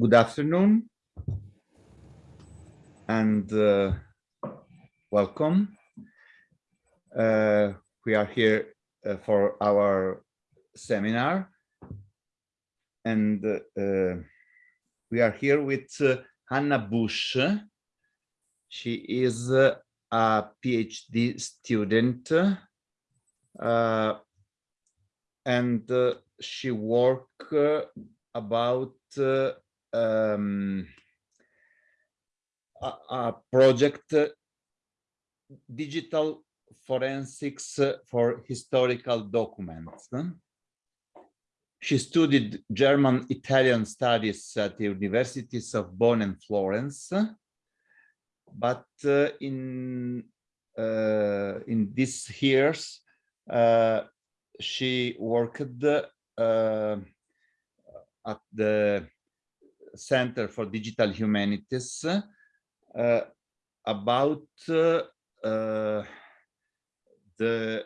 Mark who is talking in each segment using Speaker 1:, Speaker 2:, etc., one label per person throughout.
Speaker 1: Good afternoon and uh, welcome. Uh, we are here uh, for our seminar and uh, we are here with uh, Hannah Busch. She is uh, a PhD student and she work about um, a, a, project digital forensics for historical documents. She studied German Italian studies at the universities of Bonn and Florence, but uh, in uh, in these years uh, she worked uh, at the Center for Digital Humanities uh, about uh, the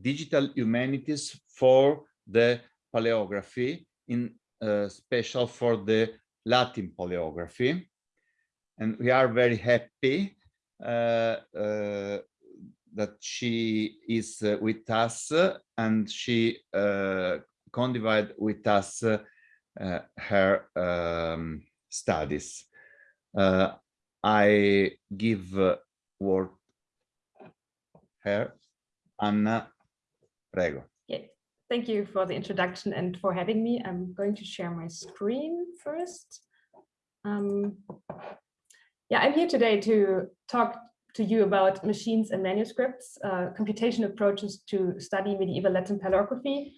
Speaker 1: digital humanities for the paleography in uh, special for the Latin paleography. And we are very happy uh, uh, that she is with us and she uh, with us her um, studies. I give word her Anna Prego.
Speaker 2: Yeah, thank you for the introduction and for having me. I'm going to share my screen first. Um, yeah, I'm here today to talk to you about machines and manuscripts, uh, computation approaches to study medieval Latin paleography.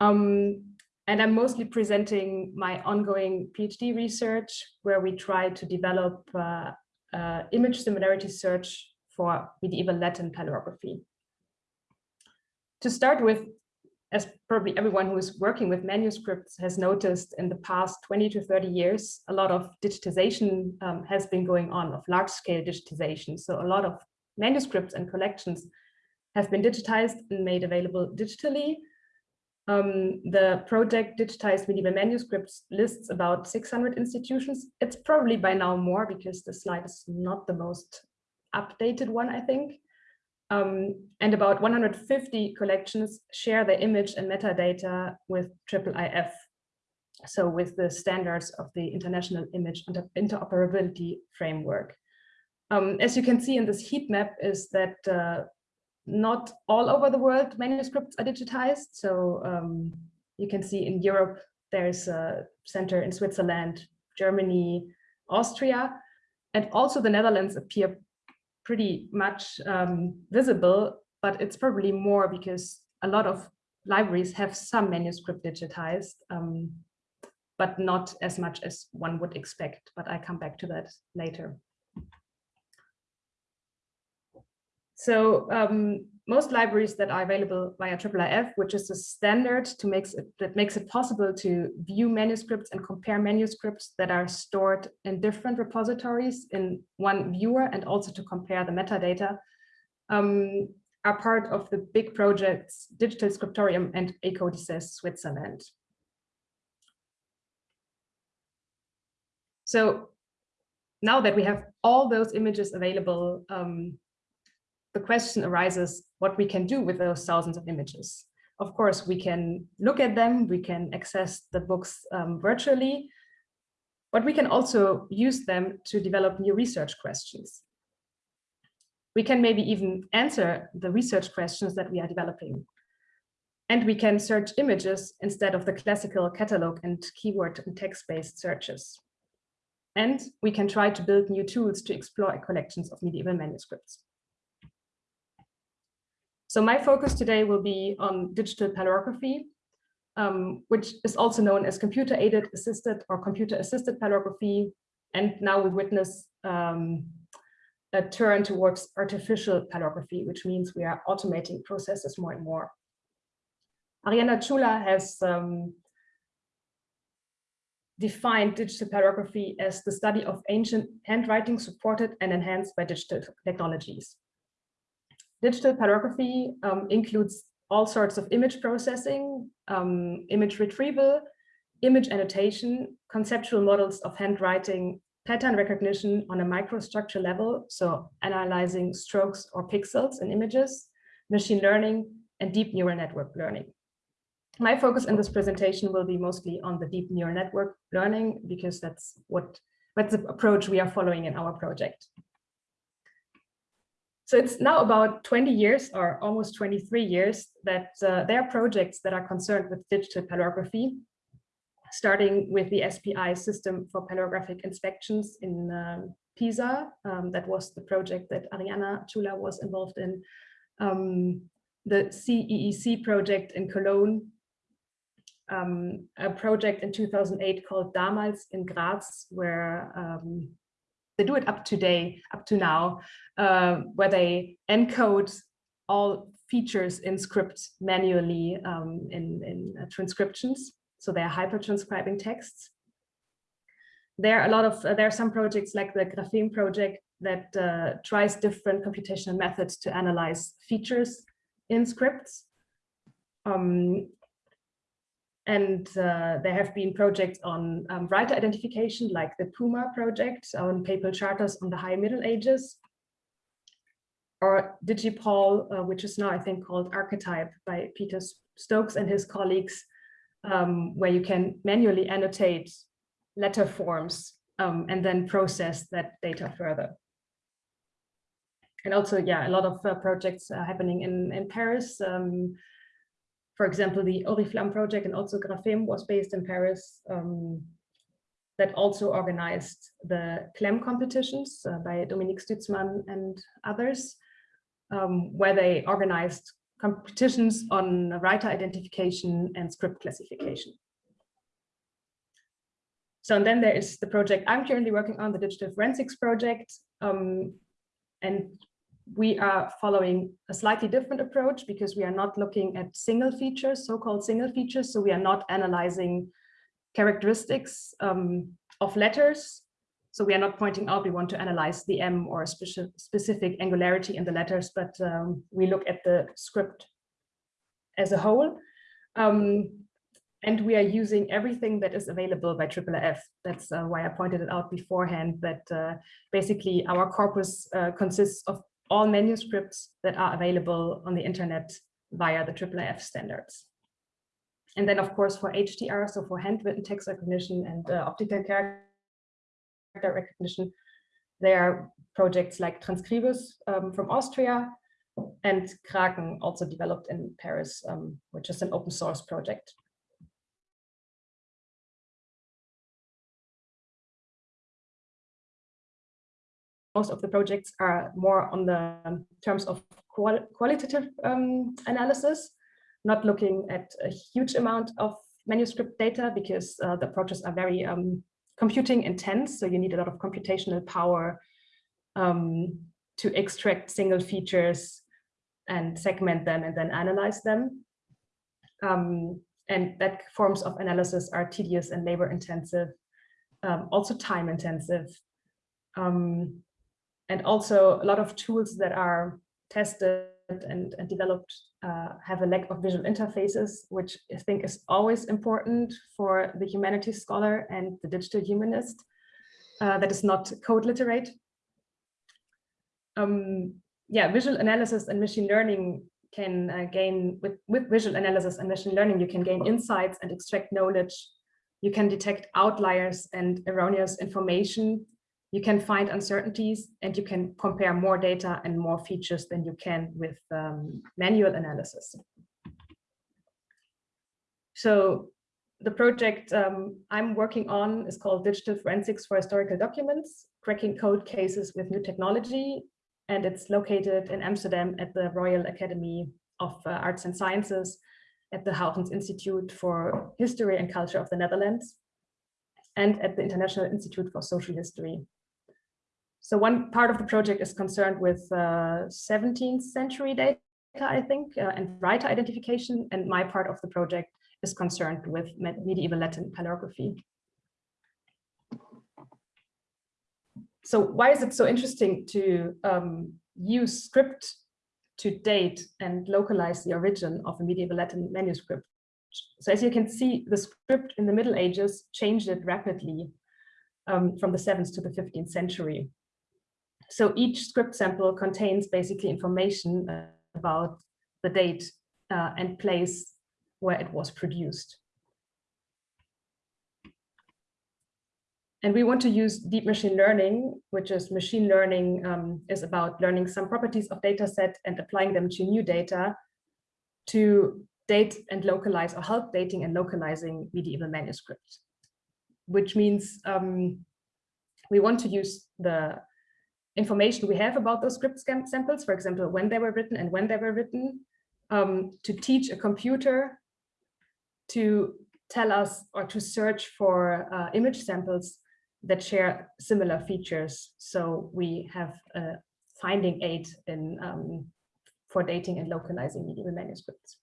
Speaker 2: Um, and I'm mostly presenting my ongoing PhD research where we try to develop uh, uh, image similarity search for medieval Latin paleography. To start with, as probably everyone who is working with manuscripts has noticed in the past 20 to 30 years, a lot of digitization um, has been going on, of large scale digitization. So a lot of manuscripts and collections have been digitized and made available digitally. Um, the project Digitized Medieval Manuscripts lists about 600 institutions. It's probably by now more because the slide is not the most updated one, I think. Um, and about 150 collections share the image and metadata with IIIF, so with the standards of the International Image Interoperability Framework. Um, as you can see in this heat map is that uh, not all over the world manuscripts are digitized. So um, you can see in Europe, there's a center in Switzerland, Germany, Austria, and also the Netherlands appear pretty much um, visible, but it's probably more because a lot of libraries have some manuscript digitized, um, but not as much as one would expect. But I come back to that later. So um, most libraries that are available via IIIF, which is a standard to makes it, that makes it possible to view manuscripts and compare manuscripts that are stored in different repositories in one viewer and also to compare the metadata, um, are part of the big projects Digital Scriptorium and e-codices Switzerland. So now that we have all those images available, um, the question arises what we can do with those thousands of images. Of course, we can look at them, we can access the books um, virtually, but we can also use them to develop new research questions. We can maybe even answer the research questions that we are developing. And we can search images instead of the classical catalog and keyword and text-based searches. And we can try to build new tools to explore collections of medieval manuscripts. So my focus today will be on digital paleography, um, which is also known as computer aided assisted or computer assisted paleography. And now we witness um, a turn towards artificial paleography, which means we are automating processes more and more. Arianna Ciula has um, defined digital paleography as the study of ancient handwriting supported and enhanced by digital technologies. Digital paleography um, includes all sorts of image processing, um, image retrieval, image annotation, conceptual models of handwriting, pattern recognition on a microstructure level, so analyzing strokes or pixels in images, machine learning, and deep neural network learning. My focus in this presentation will be mostly on the deep neural network learning because that's what that's the approach we are following in our project. So it's now about 20 years or almost 23 years that uh, there are projects that are concerned with digital paleography, starting with the SPI system for paleographic inspections in um, Pisa. Um, that was the project that Arianna Ciula was involved in. Um, the CEEC project in Cologne, um, a project in 2008 called Damals in Graz, where um, they do it up to day, up to now, uh, where they encode all features in script manually um, in, in uh, transcriptions. So they're hyper transcribing texts. There are a lot of, uh, there are some projects like the Grapheme project that uh, tries different computational methods to analyze features in scripts. Um, and uh, there have been projects on um, writer identification, like the PUMA project on papal charters on the High Middle Ages, or DigiPal, uh, which is now, I think, called Archetype by Peter Stokes and his colleagues, um, where you can manually annotate letter forms um, and then process that data further. And also, yeah, a lot of uh, projects are happening in, in Paris. Um, for example, the Oriflamme project and also Grapheme was based in Paris um, that also organized the CLaMM competitions uh, by Dominique Stutzmann and others, um, where they organized competitions on writer identification and script classification. So and then there is the project I'm currently working on, the Digital Forensics project. Um, and we are following a slightly different approach because we are not looking at single features, so-called single features. So we are not analyzing characteristics um, of letters. So we are not pointing out we want to analyze the M or specific angularity in the letters, but um, we look at the script as a whole. Um, and we are using everything that is available by IIIF. That's uh, why I pointed it out beforehand that uh, basically our corpus uh, consists of all manuscripts that are available on the internet via the IIIF standards. And then, of course, for HTR, so for handwritten text recognition and uh, optical character recognition, there are projects like Transkribus um, from Austria and Kraken, also developed in Paris, um, which is an open source project. Most of the projects are more on the terms of qual qualitative um, analysis, not looking at a huge amount of manuscript data because uh, the approaches are very um, computing intense. So you need a lot of computational power um, to extract single features and segment them and then analyze them. Um, and that forms of analysis are tedious and labor intensive, um, also time intensive. Um, and also a lot of tools that are tested and, and developed uh, have a lack of visual interfaces, which I think is always important for the humanities scholar and the digital humanist uh, that is not code literate. Um, yeah, visual analysis and machine learning can uh, gain, with, with visual analysis and machine learning, you can gain insights and extract knowledge. You can detect outliers and erroneous information you can find uncertainties and you can compare more data and more features than you can with um, manual analysis. So the project um, I'm working on is called Digital Forensics for Historical Documents, cracking code cases with new technology. And it's located in Amsterdam at the Royal Academy of uh, Arts and Sciences at the Huygens Institute for History and Culture of the Netherlands and at the International Institute for Social History so one part of the project is concerned with uh, 17th century data, I think, uh, and writer identification. And my part of the project is concerned with medieval Latin paleography. So why is it so interesting to um, use script to date and localize the origin of a medieval Latin manuscript? So as you can see, the script in the Middle Ages changed it rapidly um, from the 7th to the 15th century. So each script sample contains basically information about the date uh, and place where it was produced. And we want to use deep machine learning, which is machine learning um, is about learning some properties of data set and applying them to new data to date and localize or help dating and localizing medieval manuscripts, which means um, we want to use the information we have about those script samples, for example, when they were written and when they were written, um, to teach a computer to tell us or to search for uh, image samples that share similar features. So we have a finding aid in um, for dating and localizing medieval manuscripts.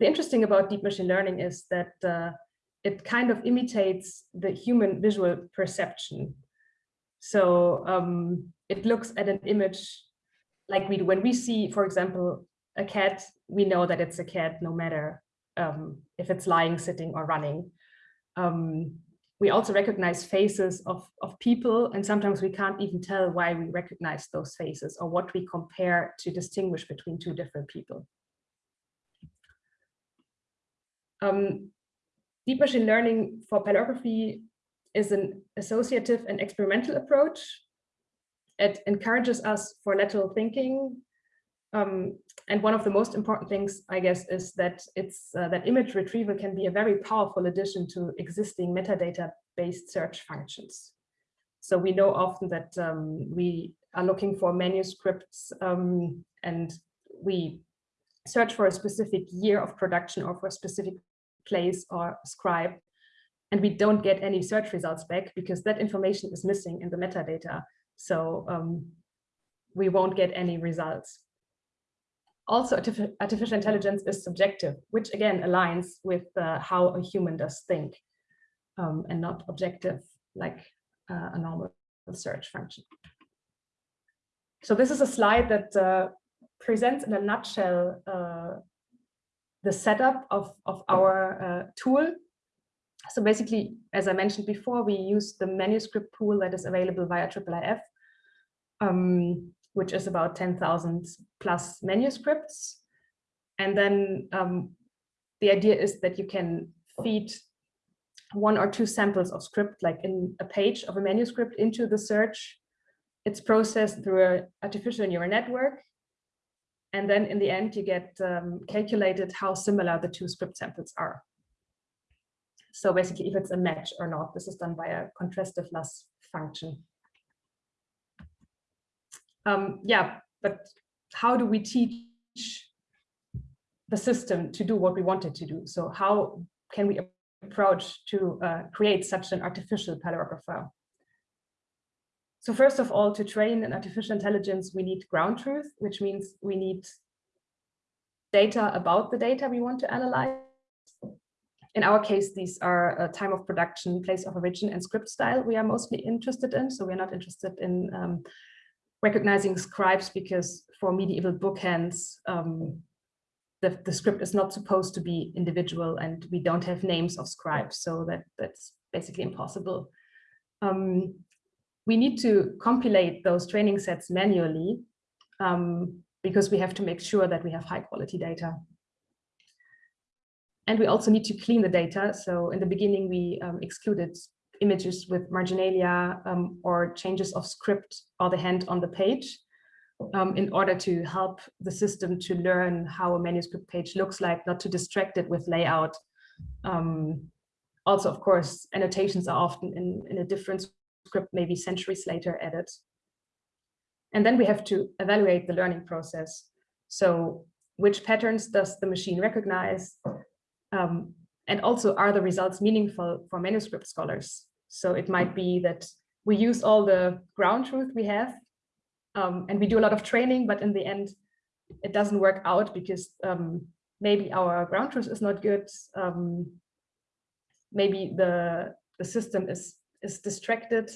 Speaker 2: The interesting about deep machine learning is that uh, it kind of imitates the human visual perception. So um, it looks at an image like we do when we see, for example, a cat, we know that it's a cat no matter um, if it's lying, sitting or running. Um, we also recognize faces of, of people, and sometimes we can't even tell why we recognize those faces or what we compare to distinguish between two different people. Um, deep machine learning for paleography is an associative and experimental approach. It encourages us for lateral thinking. Um, and one of the most important things, I guess, is that it's uh, that image retrieval can be a very powerful addition to existing metadata-based search functions. So we know often that um, we are looking for manuscripts um, and we search for a specific year of production or for a specific place or scribe, and we don't get any search results back because that information is missing in the metadata. So um, we won't get any results also artificial intelligence is subjective, which again aligns with uh, how a human does think um, and not objective like uh, a normal search function. So this is a slide that uh, presents in a nutshell uh, the setup of, of our uh, tool. So basically, as I mentioned before, we use the manuscript pool that is available via IIIF. Um, which is about 10,000 plus manuscripts. And then um, the idea is that you can feed one or two samples of script, like in a page of a manuscript into the search. It's processed through an artificial neural network. And then in the end, you get um, calculated how similar the two script samples are. So basically, if it's a match or not, this is done by a contrastive loss function. Um, yeah, but how do we teach the system to do what we wanted to do? So how can we approach to uh, create such an artificial paleographer? So first of all, to train an artificial intelligence, we need ground truth, which means we need data about the data we want to analyze. In our case, these are uh, time of production, place of origin, and script style we are mostly interested in. So we're not interested in um, recognizing scribes because for medieval bookhands, um, the, the script is not supposed to be individual and we don't have names of scribes, so that, that's basically impossible. Um, we need to compilate those training sets manually um, because we have to make sure that we have high quality data. And we also need to clean the data. So in the beginning, we um, excluded images with marginalia um, or changes of script or the hand on the page um, in order to help the system to learn how a manuscript page looks like, not to distract it with layout. Um, also, of course, annotations are often in, in a different script, maybe centuries later added. And then we have to evaluate the learning process. So which patterns does the machine recognize? Um, and also, are the results meaningful for manuscript scholars? So it might be that we use all the ground truth we have um, and we do a lot of training, but in the end, it doesn't work out because um, maybe our ground truth is not good. Um, maybe the, the system is, is distracted.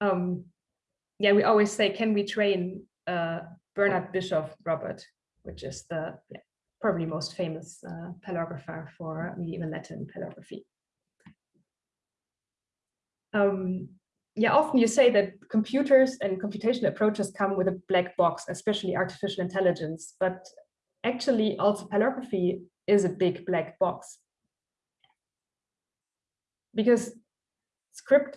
Speaker 2: Um, yeah, we always say, can we train uh, Bernhard Bischoff Robert, which is the yeah, probably most famous uh, paleographer for medieval Latin paleography. Um, yeah, often you say that computers and computational approaches come with a black box, especially artificial intelligence, but actually also paleography is a big black box. Because script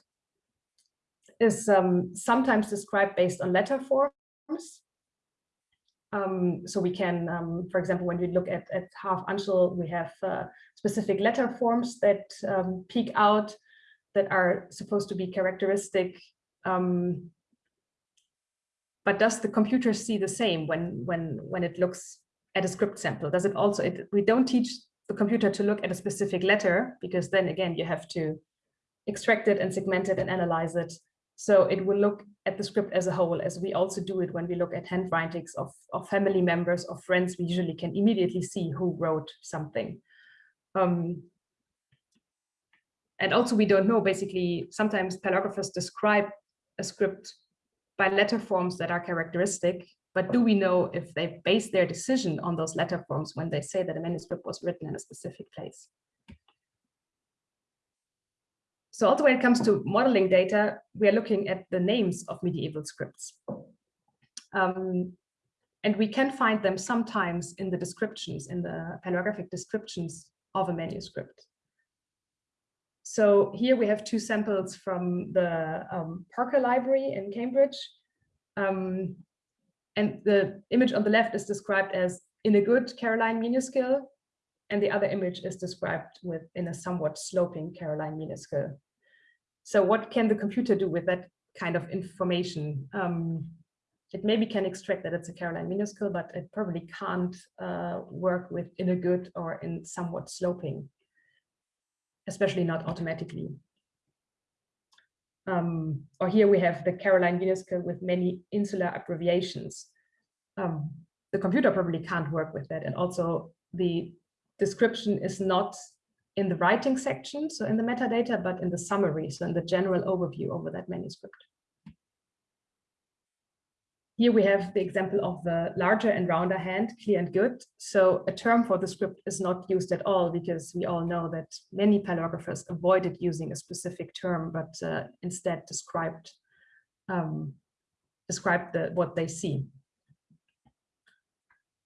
Speaker 2: is um, sometimes described based on letter forms. Um, so we can, um, for example, when we look at, at half uncial, we have uh, specific letter forms that um, peek out that are supposed to be characteristic. Um, but does the computer see the same when, when, when it looks at a script sample? Does it also, it, we don't teach the computer to look at a specific letter because then again, you have to extract it and segment it and analyze it. So it will look at the script as a whole, as we also do it when we look at handwritings of, of family members or friends, we usually can immediately see who wrote something. Um, and also we don't know, basically, sometimes paleographers describe a script by letter forms that are characteristic, but do we know if they base their decision on those letter forms when they say that a manuscript was written in a specific place? So also when it comes to modeling data, we are looking at the names of medieval scripts. Um, and we can find them sometimes in the descriptions, in the paleographic descriptions of a manuscript. So here we have two samples from the um, Parker Library in Cambridge. Um, and the image on the left is described as in a good Caroline minuscule, and the other image is described with in a somewhat sloping Caroline minuscule. So what can the computer do with that kind of information? Um, it maybe can extract that it's a Caroline minuscule, but it probably can't uh, work with in a good or in somewhat sloping, especially not automatically. Um, or here we have the Caroline minuscule with many insular abbreviations. Um, the computer probably can't work with that. And also the description is not in the writing section, so in the metadata, but in the summary, so in the general overview over that manuscript. Here we have the example of the larger and rounder hand, clear and good. So a term for the script is not used at all because we all know that many paleographers avoided using a specific term, but uh, instead described um, described the, what they see.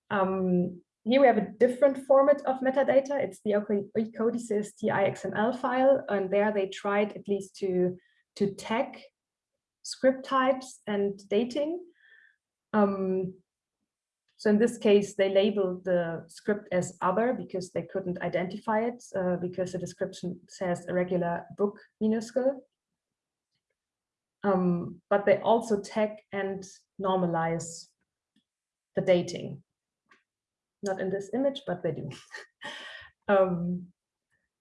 Speaker 2: Um, here we have a different format of metadata. It's the e-codices TIXML file, and there they tried at least to, to tag script types and dating. Um, so in this case, they labeled the script as other because they couldn't identify it uh, because the description says irregular book minuscule. Um, but they also tag and normalize the dating not in this image, but they do. um,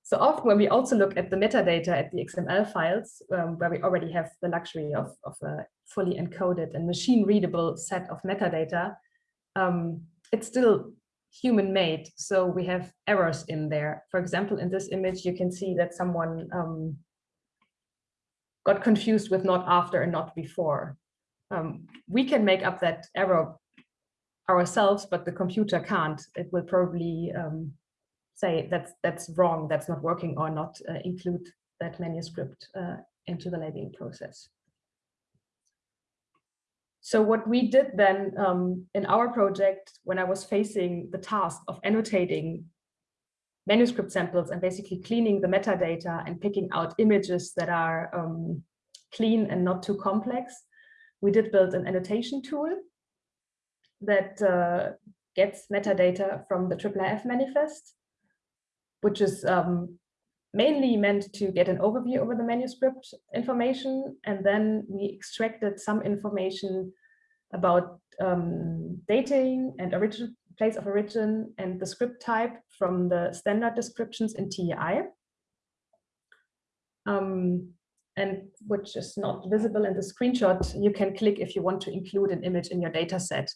Speaker 2: so often when we also look at the metadata at the XML files, um, where we already have the luxury of, of a fully encoded and machine readable set of metadata, um, it's still human made. So we have errors in there. For example, in this image, you can see that someone um, got confused with not after and not before. Um, we can make up that error ourselves, but the computer can't. It will probably um, say that's that's wrong, that's not working, or not uh, include that manuscript uh, into the labeling process. So what we did then um, in our project, when I was facing the task of annotating manuscript samples and basically cleaning the metadata and picking out images that are um, clean and not too complex, we did build an annotation tool that uh, gets metadata from the IIIF manifest, which is um, mainly meant to get an overview over the manuscript information. And then we extracted some information about um, dating and origin, place of origin and the script type from the standard descriptions in TEI. Um, and which is not visible in the screenshot, you can click if you want to include an image in your data set.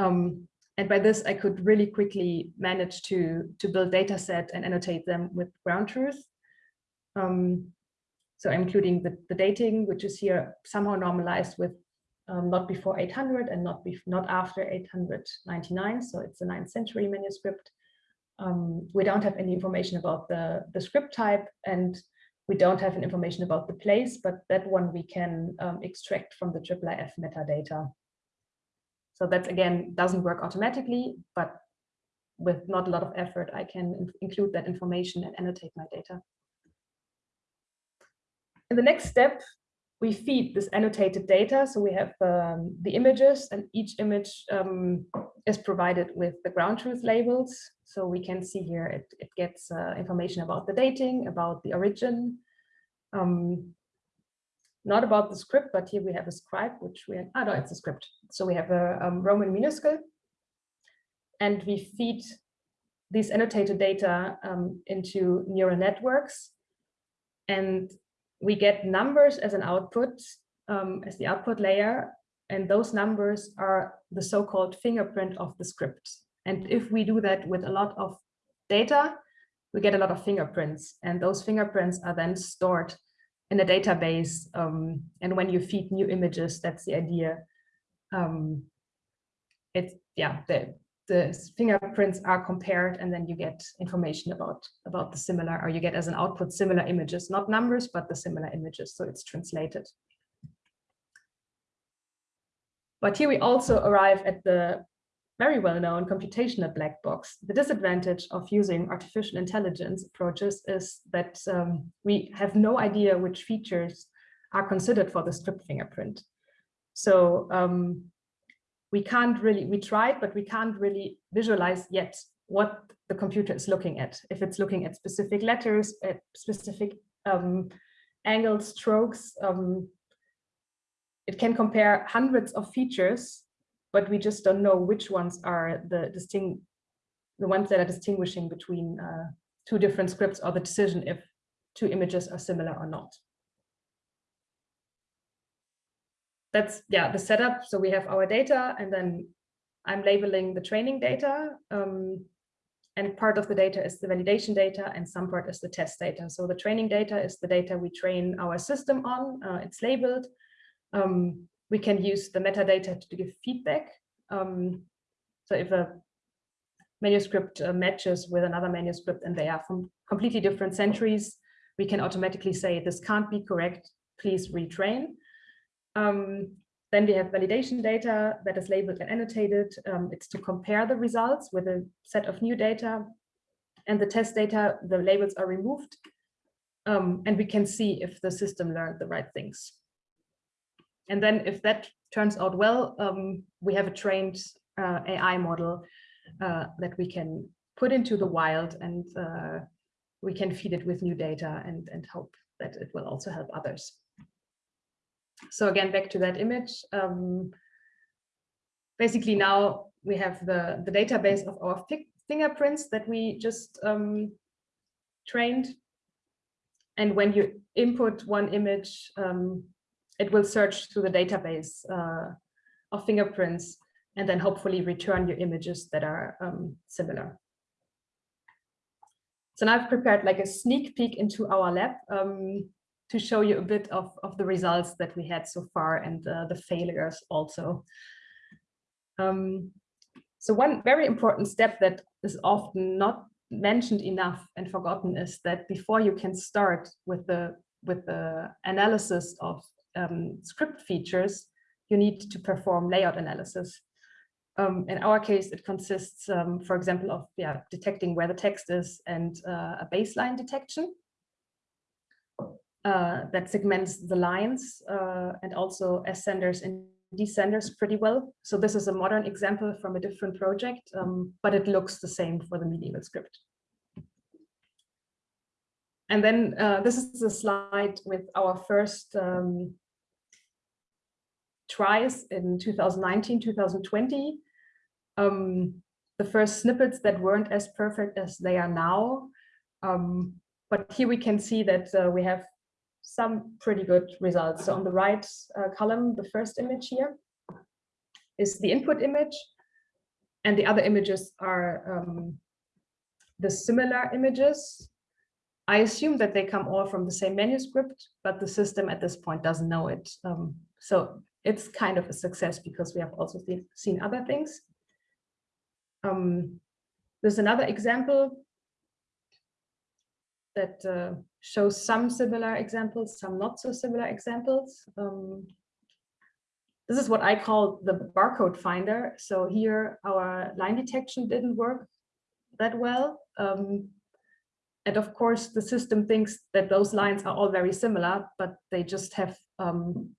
Speaker 2: Um, and by this, I could really quickly manage to, to build data set and annotate them with ground truth. Um, so including the, the dating, which is here somehow normalized with um, not before 800 and not, not after 899. So it's a 9th century manuscript. um, we don't have any information about the, the script type and we don't have any information about the place, but that one we can um, extract from the IIIF metadata. So that again doesn't work automatically, but with not a lot of effort, I can include that information and annotate my data. In the next step, we feed this annotated data. So we have um, the images and each image um, is provided with the ground truth labels. So we can see here it, it gets uh, information about the dating, about the origin, um, not about the script, but here we have a scribe, which we, ah, no, it's a script. So we have a um, Roman minuscule and we feed these annotated data um, into neural networks. And we get numbers as an output, um, as the output layer, and those numbers are the so-called fingerprint of the script. And if we do that with a lot of data, we get a lot of fingerprints, and those fingerprints are then stored in a database. Um, and when you feed new images, that's the idea. Um, it's yeah, the, the fingerprints are compared and then you get information about about the similar or you get as an output similar images not numbers but the similar images so it's translated but here we also arrive at the very well-known computational black box. The disadvantage of using artificial intelligence approaches is that um, we have no idea which features are considered for the script fingerprint. So um, we can't really, we tried, but we can't really visualize yet what the computer is looking at. If it's looking at specific letters, at specific um, strokes, um, it can compare hundreds of features, but we just don't know which ones are the distinct, the ones that are distinguishing between uh, two different scripts or the decision if two images are similar or not. that's yeah the setup. So we have our data and then I'm labeling the training data. Um, and part of the data is the validation data and some part is the test data. So the training data is the data we train our system on. Uh, it's labeled. Um, we can use the metadata to give feedback. Um, so if a manuscript uh, matches with another manuscript and they are from completely different centuries, we can automatically say this can't be correct, please retrain. Um, then we have validation data that is labeled and annotated. Um, it's to compare the results with a set of new data. And the test data, the labels are removed. Um, and we can see if the system learned the right things. And then if that turns out well, um, we have a trained uh, AI model uh, that we can put into the wild and uh, we can feed it with new data and, and hope that it will also help others. So again, back to that image. Um, basically now we have the, the database of our fingerprints that we just um, trained. And when you input one image, um, it will search through the database uh, of fingerprints and then hopefully return your images that are um, similar. So now I've prepared like a sneak peek into our lab. Um, to show you a bit of, of the results that we had so far and uh, the failures also. Um, so one very important step that is often not mentioned enough and forgotten is that before you can start with the with the analysis of um, script features, you need to perform layout analysis. Um, in our case, it consists, um, for example, of yeah, detecting where the text is and uh, a baseline detection uh, that segments the lines uh, and also ascenders and descenders pretty well. So this is a modern example from a different project, um, but it looks the same for the medieval script. And then uh, this is a slide with our first um, tries in 2019, 2020. Um, the first snippets that weren't as perfect as they are now. Um, but here we can see that uh, we have some pretty good results. So on the right uh, column, the first image here is the input image, and the other images are um, the similar images. I assume that they come all from the same manuscript, but the system at this point doesn't know it. Um, so it's kind of a success because we have also seen other things. Um, there's another example that uh, shows some similar examples, some not so similar examples. Um, this is what I call the barcode finder. So here our line detection didn't work that well. Um, and of course, the system thinks that those lines are all very similar, but they just have um,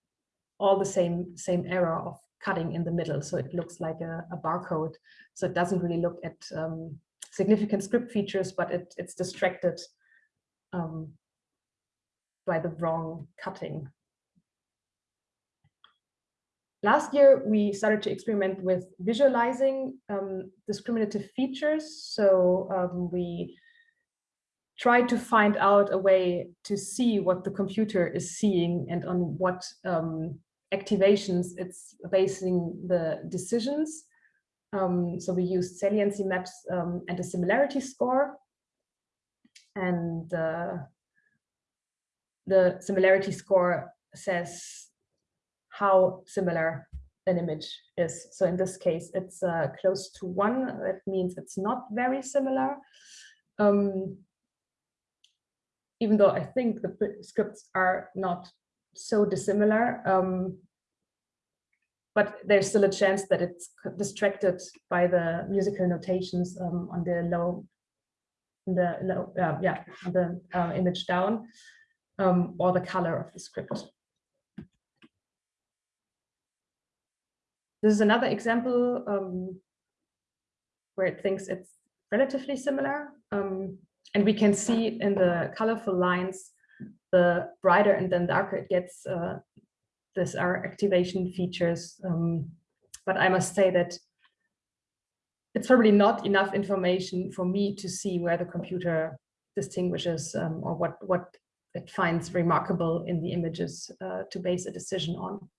Speaker 2: all the same, same error of cutting in the middle. So it looks like a, a barcode. So it doesn't really look at um, significant script features, but it, it's distracted um, by the wrong cutting. Last year, we started to experiment with visualizing um, discriminative features. So um, we tried to find out a way to see what the computer is seeing and on what um, activations it's basing the decisions. Um, so we used saliency maps um, and a similarity score. And uh, the similarity score says how similar an image is. So in this case, it's uh, close to one. That means it's not very similar. Um, even though I think the scripts are not so dissimilar, um, but there's still a chance that it's distracted by the musical notations um, on the low, the low, uh, yeah, the uh, image down, um, or the color of the script. This is another example um, where it thinks it's relatively similar. Um, and we can see in the colorful lines, the brighter and then darker it gets, uh, these are activation features. Um, but I must say that it's probably not enough information for me to see where the computer distinguishes um, or what, what it finds remarkable in the images uh, to base a decision on.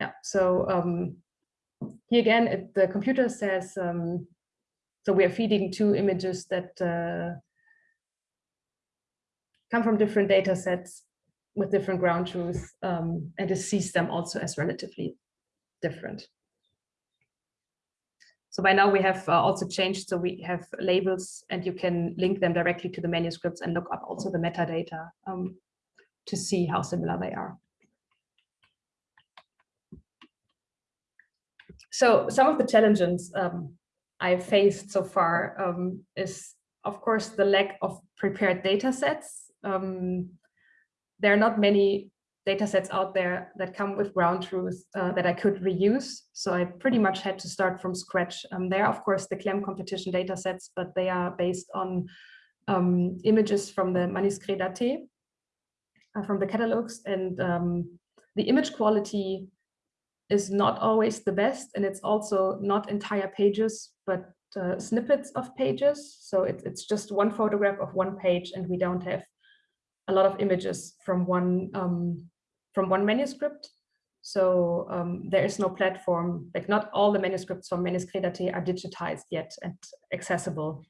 Speaker 2: Yeah, so um, here again, it, the computer says, um, so we are feeding two images that uh, come from different data sets with different ground truth, um, and it sees them also as relatively different. So by now we have uh, also changed, so we have labels and you can link them directly to the manuscripts and look up also the metadata um, to see how similar they are. So some of the challenges um, I've faced so far um, is, of course, the lack of prepared data sets. Um, there are not many data sets out there that come with ground truth uh, that I could reuse. So I pretty much had to start from scratch. Um, there are, of course, the CLaMM competition data sets, but they are based on um, images from the Manuscrit Daté, uh, from the catalogs. And um, the image quality is not always the best. And it's also not entire pages, but uh, snippets of pages. So it, it's just one photograph of one page and we don't have a lot of images from one um, from one manuscript. So um, there is no platform, like not all the manuscripts from Manuscrit are digitized yet and accessible.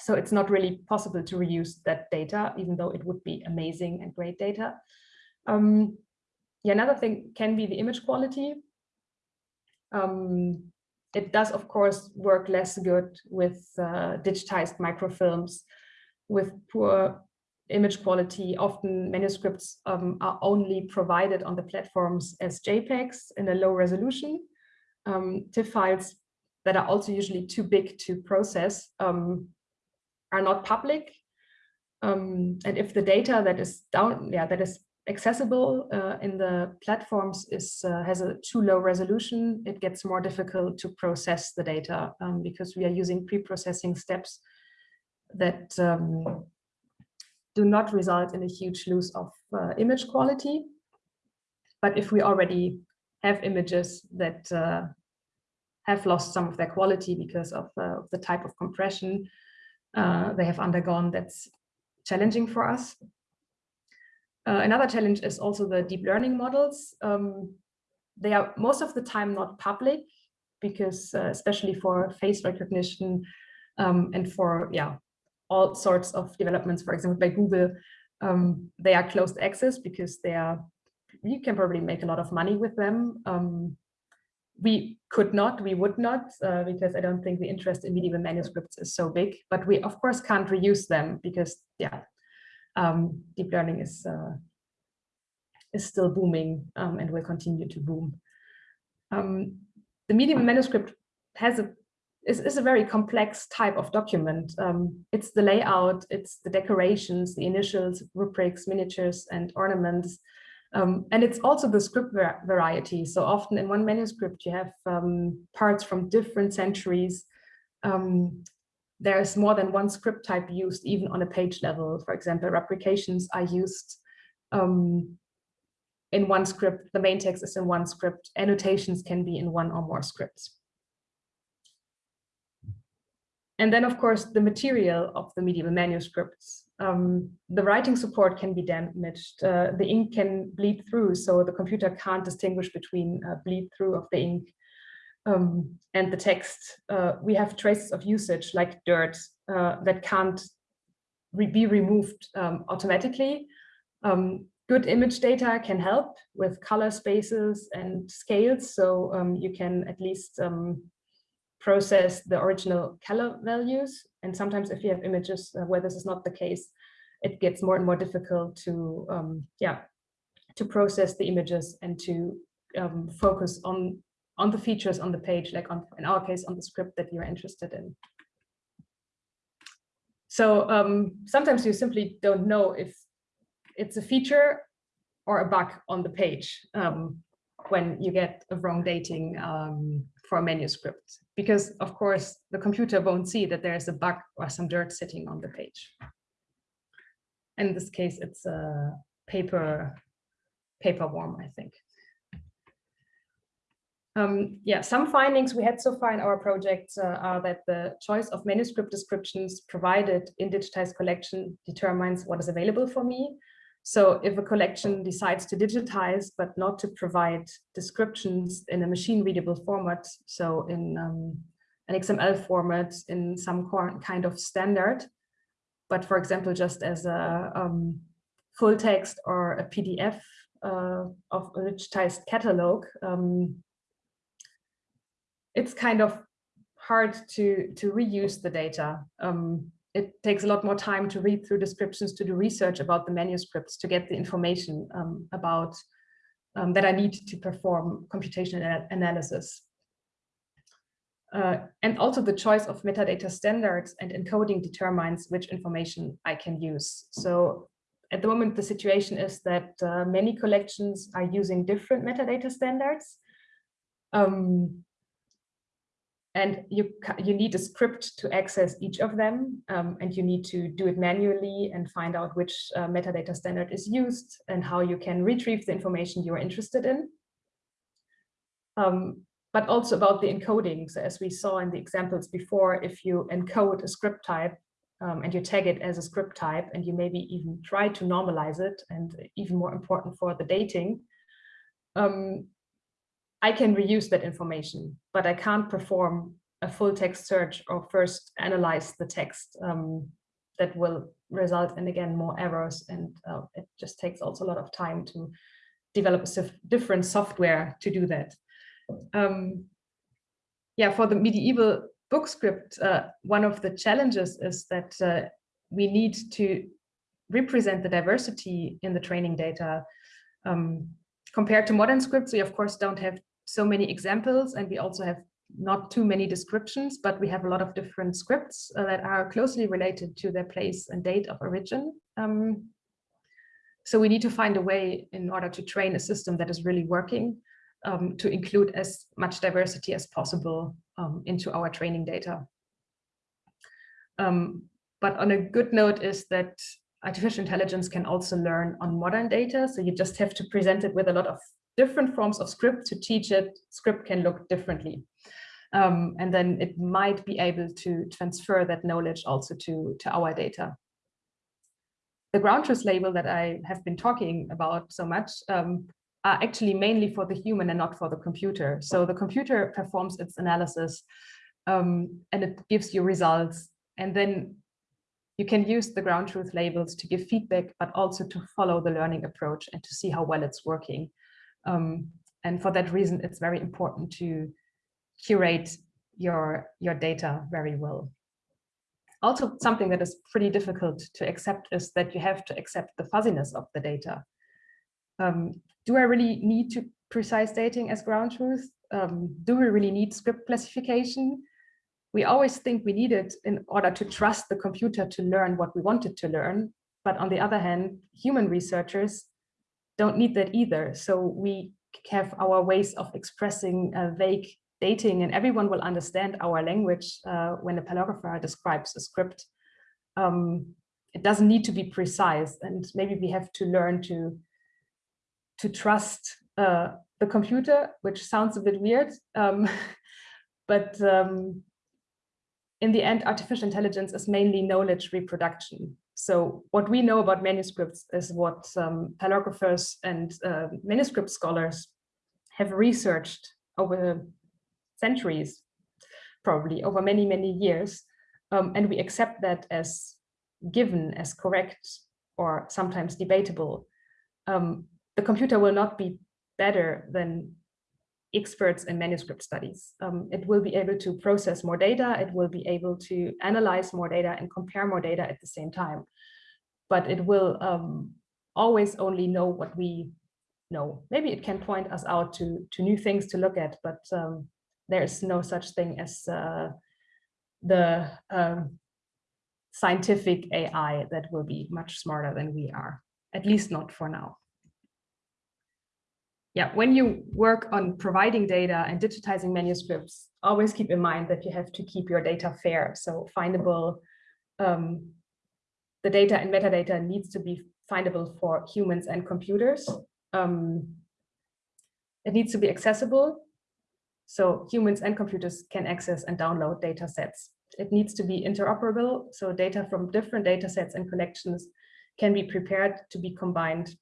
Speaker 2: So it's not really possible to reuse that data, even though it would be amazing and great data. Um, yeah, another thing can be the image quality. Um, it does, of course, work less good with uh, digitized microfilms with poor image quality. Often manuscripts um, are only provided on the platforms as JPEGs in a low resolution. Um, TIFF files that are also usually too big to process um, are not public. Um, and if the data that is down, yeah, that is accessible uh, in the platforms is uh, has a too low resolution, it gets more difficult to process the data um, because we are using pre-processing steps that um, do not result in a huge loss of uh, image quality. But if we already have images that uh, have lost some of their quality because of uh, the type of compression uh, they have undergone, that's challenging for us. Uh, another challenge is also the deep learning models. Um, they are most of the time not public because uh, especially for face recognition um, and for yeah all sorts of developments, for example, by Google, um, they are closed access because they are you can probably make a lot of money with them. Um, we could not, we would not, uh, because I don't think the interest in medieval manuscripts is so big, but we of course can't reuse them because yeah, um, deep learning is uh, is still booming um, and will continue to boom. Um, the medieval manuscript has a is, is a very complex type of document. Um, it's the layout, it's the decorations, the initials, rubrics, miniatures, and ornaments. Um, and it's also the script var variety. So often in one manuscript, you have um, parts from different centuries. Um, there's more than one script type used even on a page level. For example, rubrications are used um, in one script. The main text is in one script. Annotations can be in one or more scripts. And then, of course, the material of the medieval manuscripts. Um, the writing support can be damaged. Uh, the ink can bleed through, so the computer can't distinguish between uh, bleed through of the ink um, and the text. Uh, we have traces of usage like dirt uh, that can't re be removed um, automatically. Um, good image data can help with color spaces and scales, so um, you can at least um, process the original color values. And sometimes if you have images uh, where this is not the case, it gets more and more difficult to, um, yeah, to process the images and to focus on, on the features on the page, like on, in our case, on the script that you're interested in. So um, sometimes you simply don't know if it's a feature or a bug on the page um, when you get a wrong dating um, for a manuscript because of course the computer won't see that there's a bug or some dirt sitting on the page. In this case, it's a paper, paper worm, I think. Um, yeah, some findings we had so far in our project uh, are that the choice of manuscript descriptions provided in digitized collection determines what is available for me. So if a collection decides to digitize, but not to provide descriptions in a machine readable format, so in um, an XML format in some kind of standard, but for example, just as a um, full text or a PDF uh, of a digitized catalog, um, it's kind of hard to, to reuse the data. Um, it takes a lot more time to read through descriptions, to do research about the manuscripts, to get the information um, about um, that I need to perform computational analysis. Uh, and also the choice of metadata standards and encoding determines which information I can use. So at the moment, the situation is that uh, many collections are using different metadata standards. Um, and you you need a script to access each of them um, and you need to do it manually and find out which uh, metadata standard is used and how you can retrieve the information you are interested in. Um, but also about the encoding. So as we saw in the examples before if you encode a script type um, and you tag it as a script type and you maybe even try to normalize it and even more important for the dating um, I can reuse that information, but I can't perform a full text search or first analyze the text um, that will result in, again, more errors. And uh, it just takes also a lot of time to develop a different software to do that. Um, yeah, for the medieval book script, uh, one of the challenges is that uh, we need to represent the diversity in the training data. Um, compared to modern scripts, we of course don't have so many examples and we also have not too many descriptions, but we have a lot of different scripts uh, that are closely related to their place and date of origin. Um, so we need to find a way in order to train a system that is really working um, to include as much diversity as possible um, into our training data. Um, but on a good note is that artificial intelligence can also learn on modern data. So you just have to present it with a lot of different forms of script to teach it, script can look differently. Um, and then it might be able to transfer that knowledge also to, to our data. The ground truth label that I have been talking about so much um, are actually mainly for the human and not for the computer. So the computer performs its analysis um, and it gives you results. And then you can use the ground truth labels to give feedback, but also to follow the learning approach and to see how well it's working. Um, and for that reason, it's very important to curate your, your data very well. Also, something that is pretty difficult to accept is that you have to accept the fuzziness of the data. Um, do I really need to precise dating as ground truth? Um, do we really need script classification? We always think we need it in order to trust the computer to learn what we wanted to learn. But on the other hand, human researchers don't need that either. So we have our ways of expressing a vague dating and everyone will understand our language uh, when a paleographer describes a script. Um, it doesn't need to be precise and maybe we have to learn to to trust uh, the computer, which sounds a bit weird, um, but um, in the end, artificial intelligence is mainly knowledge reproduction. So what we know about manuscripts is what um, paleographers and uh, manuscript scholars have researched over centuries, probably over many, many years. Um, and we accept that as given, as correct, or sometimes debatable. Um, the computer will not be better than experts in manuscript studies. Um, it will be able to process more data, it will be able to analyze more data and compare more data at the same time. But it will um, always only know what we know. Maybe it can point us out to, to new things to look at, but um, there is no such thing as uh, the um, scientific AI that will be much smarter than we are, at least not for now yeah, when you work on providing data and digitizing manuscripts, always keep in mind that you have to keep your data fair. So findable, um, the data and metadata needs to be findable for humans and computers. Um, it needs to be accessible. So humans and computers can access and download data sets. It needs to be interoperable. So data from different data sets and collections can be prepared to be combined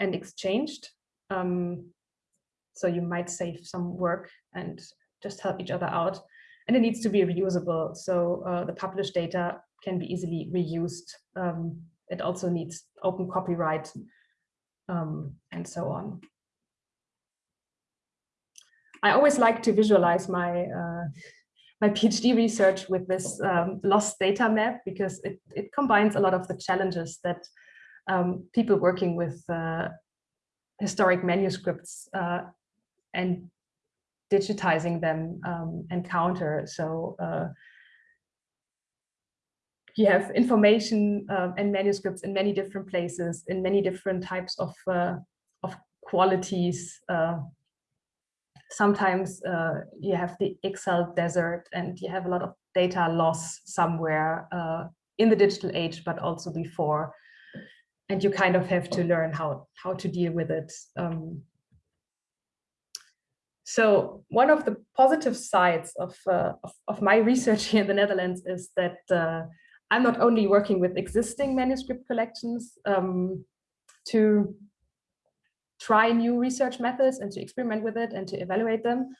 Speaker 2: and exchanged um, so you might save some work and just help each other out. And it needs to be reusable. So uh, the published data can be easily reused. Um, it also needs open copyright um, and so on. I always like to visualize my uh, my PhD research with this um, lost data map because it, it combines a lot of the challenges that um, people working with uh, historic manuscripts uh, and digitizing them um, encounter. So uh, you have information uh, and manuscripts in many different places, in many different types of, uh, of qualities. Uh, sometimes uh, you have the Excel desert and you have a lot of data loss somewhere in the digital age, but also before and you kind of have to learn how how to deal with it. Um, so one of the positive sides of, uh, of, of my research here in the Netherlands is that uh, I'm not only working with existing manuscript collections um, to try new research methods and to experiment with it and to evaluate them,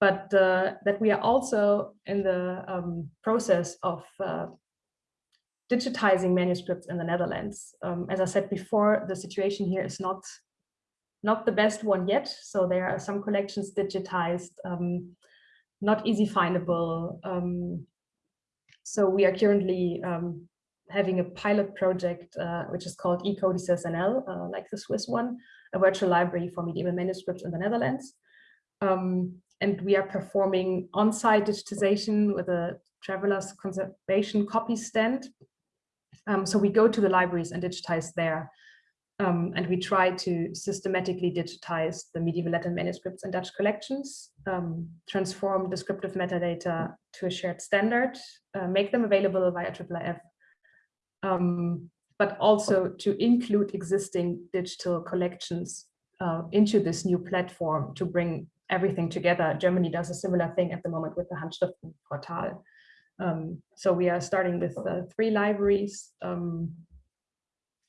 Speaker 2: but uh, that we are also in the um, process of uh, digitizing manuscripts in the Netherlands. Um, as I said before, the situation here is not not the best one yet. So there are some collections digitized, um, not easy findable. Um, so we are currently um, having a pilot project, uh, which is called e-codices NL, uh, like the Swiss one, a virtual library for medieval manuscripts in the Netherlands. Um, and we are performing on-site digitization with a traveler's conservation copy stand um, so we go to the libraries and digitize there. Um, and we try to systematically digitize the medieval Latin manuscripts and Dutch collections, um, transform descriptive metadata to a shared standard, uh, make them available via IIIF, um, but also to include existing digital collections uh, into this new platform to bring everything together. Germany does a similar thing at the moment with the Handschriften portal. Um, so we are starting with uh, three libraries. Um,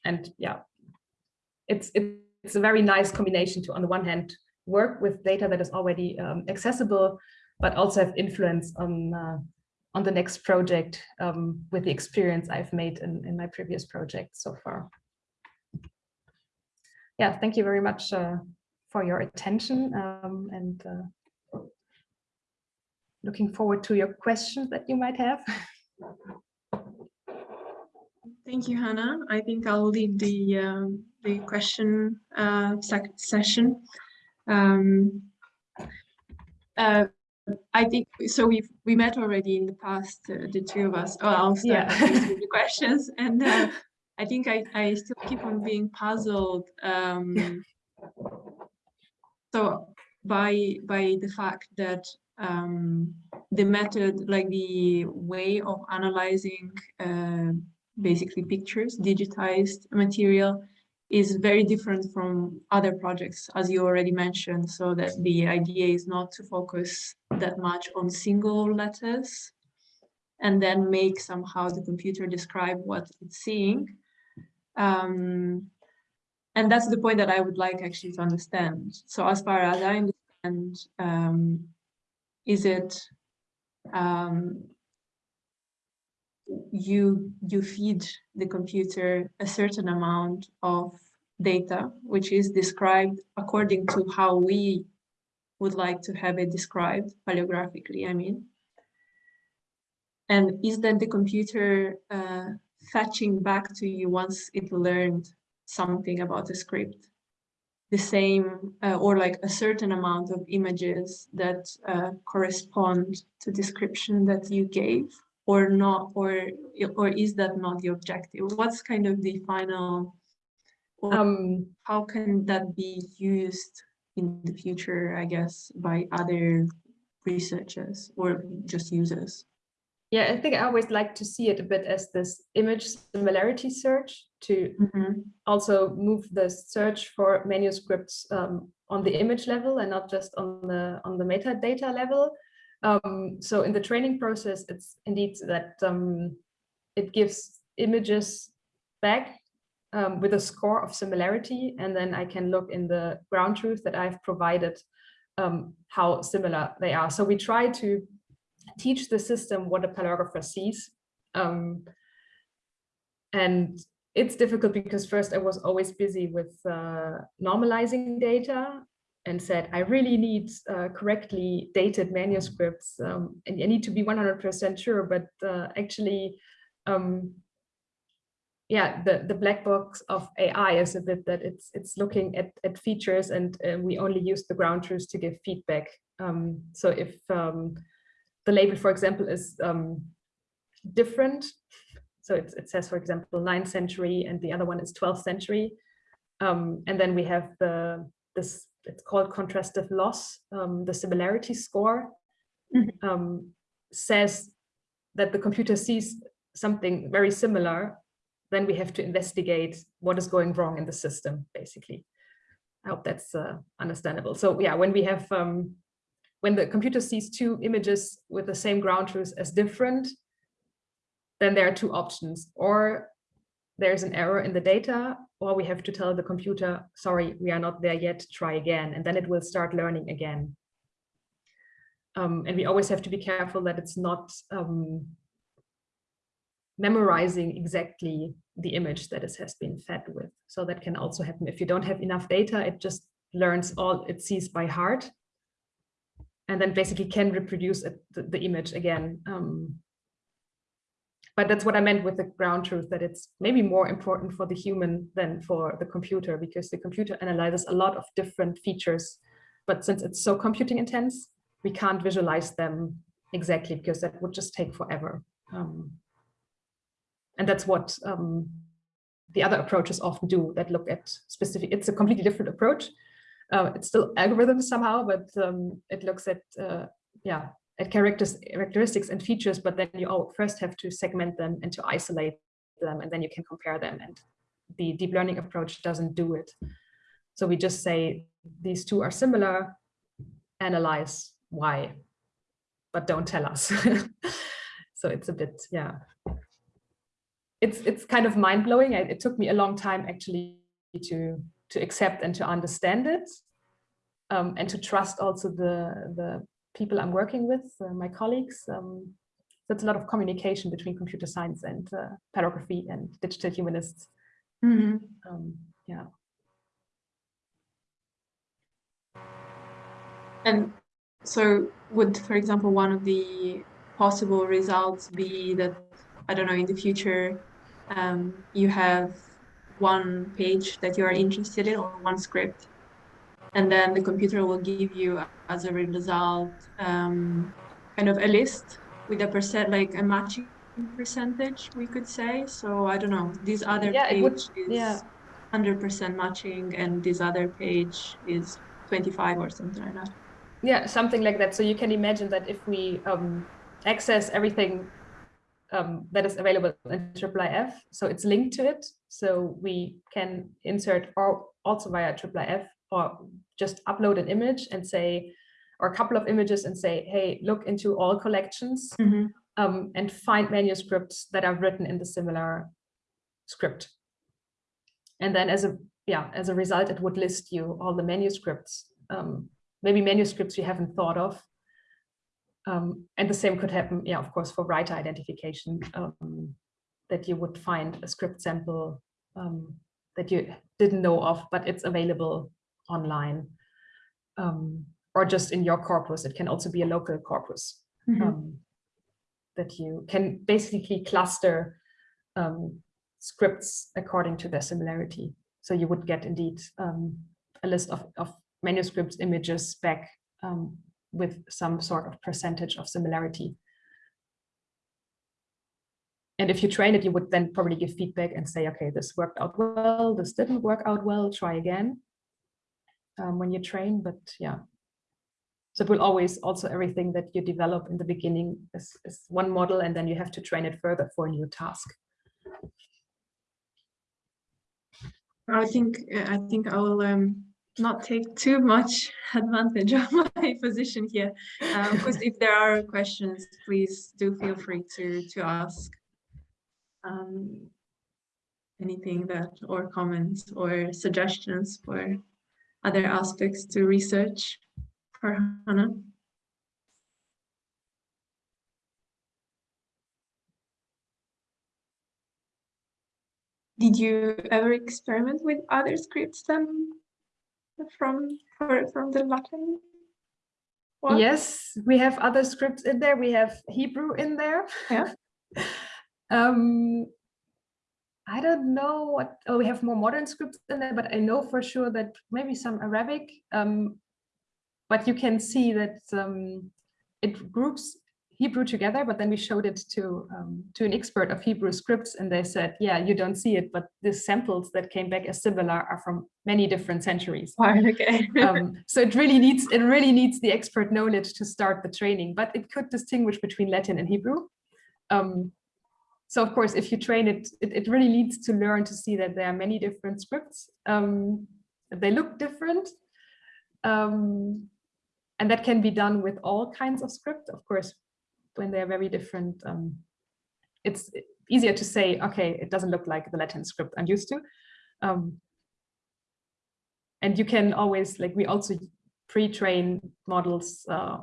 Speaker 2: and yeah, it's, it's a very nice combination to, on the one hand, work with data that is already um, accessible, but also have influence on, uh, on the next project um, with the experience I've made in, in my previous project so far. Yeah, thank you very much uh, for your attention um, and uh, looking forward to your questions that you might have.
Speaker 3: Thank you, Hannah. I think I'll lead the um, the question uh, sec- session. Um, uh, I think so. We we met already in the past, uh, the two of us. Oh, I'll start
Speaker 2: Yeah.
Speaker 3: the questions, and uh, I think I I still keep on being puzzled. Um, so by by the fact that um, the method, like the way of analyzing uh, basically pictures, digitized material, is very different from other projects, as you already mentioned. So that the idea is not to focus that much on single letters and then make somehow the computer describe what it's seeing. Um, and that's the point that I would like actually to understand. So as far as I understand, um, is it um, you you feed the computer a certain amount of data, which is described according to how we would like to have it described paleographically, I mean. And is then the computer uh, fetching back to you once it learned something about the script? The same uh, or like a certain amount of images that uh, correspond to description that you gave or not, or, or is that not the objective? What's kind of the final, or
Speaker 2: Um,
Speaker 3: how can that be used in the future, I guess, by other researchers or just users?
Speaker 2: Yeah, I think I always like to see it a bit as this image similarity search to
Speaker 3: Mhm.
Speaker 2: also move the search for manuscripts um, on the image level and not just on the on the metadata level. Um, so in the training process, it's indeed that um, it gives images back um, with a score of similarity, and then I can look in the ground truth that I've provided um, how similar they are. So we try to teach the system what a paleographer sees. Um, and it's difficult because first I was always busy with uh, normalizing data and said, I really need uh, correctly dated manuscripts um, and I need to be 100% sure, but uh, actually, um, yeah, the, the black box of AI is a bit that it's it's looking at, at features and uh, we only use the ground truths to give feedback. Um, so if um, the label, for example, is um, different, so it, it says, for example, 9th century and the other one is 12th century. Um, and then we have the this, it's called contrastive loss, um, the similarity score
Speaker 3: Mhm.
Speaker 2: um, says that the computer sees something very similar, then we have to investigate what is going wrong in the system, basically. I hope that's uh, understandable. So yeah, when we have, um, when the computer sees two images with the same ground truth as different, then there are two options. Or there's an error in the data, or we have to tell the computer, sorry, we are not there yet, try again. And then it will start learning again. Um, and we always have to be careful that it's not um, memorizing exactly the image that it has been fed with. So that can also happen. If you don't have enough data, it just learns all it sees by heart and then basically can reproduce it, the, the image again. Um, but that's what I meant with the ground truth, that it's maybe more important for the human than for the computer, because the computer analyzes a lot of different features. But since it's so computing intense, we can't visualize them exactly because that would just take forever. Um, and that's what um, the other approaches often do that look at specific, it's a completely different approach. Uh, it's still algorithms somehow, but um, it looks at, uh, yeah, at characters, characteristics and features, but then you all first have to segment them and to isolate them, and then you can compare them. And the deep learning approach doesn't do it. So we just say these two are similar, analyze why, but don't tell us. so it's a bit, yeah. It's it's kind of mind blowing. It took me a long time actually to to accept and to understand it, um, and to trust also the the people I'm working with, uh, my colleagues. Um, that's a lot of communication between computer science and uh, paleography and digital humanists.
Speaker 3: Mhm.
Speaker 2: Um, yeah.
Speaker 3: And so would, for example, one of the possible results be that, I don't know, in the future, um, you have one page that you are interested in or one script, and then the computer will give you as a result um, kind of a list with a percent, like a matching percentage, we could say. So I don't know, this other
Speaker 2: Yeah,
Speaker 3: page
Speaker 2: would-
Speaker 3: is
Speaker 2: yeah.
Speaker 3: 100% matching and this other page is 25 or something like that.
Speaker 2: Yeah, something like that. So you can imagine that if we um, access everything um, that is available in IIIF, so it's linked to it. So we can insert or also via IIIF or just upload an image and say, or a couple of images and say, hey, look into all collections um, and find manuscripts that are written in the similar script. And then as a yeah, as a result, it would list you all the manuscripts, um, maybe manuscripts you haven't thought of. Um, and the same could happen, yeah, of course, for writer identification, um, that you would find a script sample um, that you didn't know of, but it's available online. Um, or just in your corpus, it can also be a local corpus um, that you can basically cluster um, scripts according to their similarity. So you would get indeed um, a list of, of manuscripts, images back um, with some sort of percentage of similarity. And if you train it, you would then probably give feedback and say, okay, this worked out well, this didn't work out well, try again um, when you train, but yeah. So it will always also everything that you develop in the beginning is, is one model and then you have to train it further for a new task.
Speaker 3: I think I think I will um, not take too much advantage of my position here. Uh, of if there are questions, please do feel free to to ask um, anything that or comments or suggestions for other aspects to research for Hannah. Did you ever experiment with other scripts than from from the Latin? one?
Speaker 2: Yes, we have other scripts in there. We have Hebrew in there.
Speaker 3: Yeah.
Speaker 2: um, I don't know what, oh, we have more modern scripts in there, but I know for sure that maybe some Arabic. Um, but you can see that um, it groups Hebrew together, but then we showed it to um, to an expert of Hebrew scripts, and they said, yeah, you don't see it, but the samples that came back as similar are from many different centuries.
Speaker 3: Okay.
Speaker 2: um, so it really needs it really needs the expert knowledge to start the training, but it could distinguish between Latin and Hebrew. Um, so of course, if you train it, it, it really needs to learn to see that there are many different scripts. Um, they look different. Um, and that can be done with all kinds of script, of course, when they're very different. Um, it's easier to say, okay, it doesn't look like the Latin script I'm used to. Um, and you can always, like we also pre-train models uh,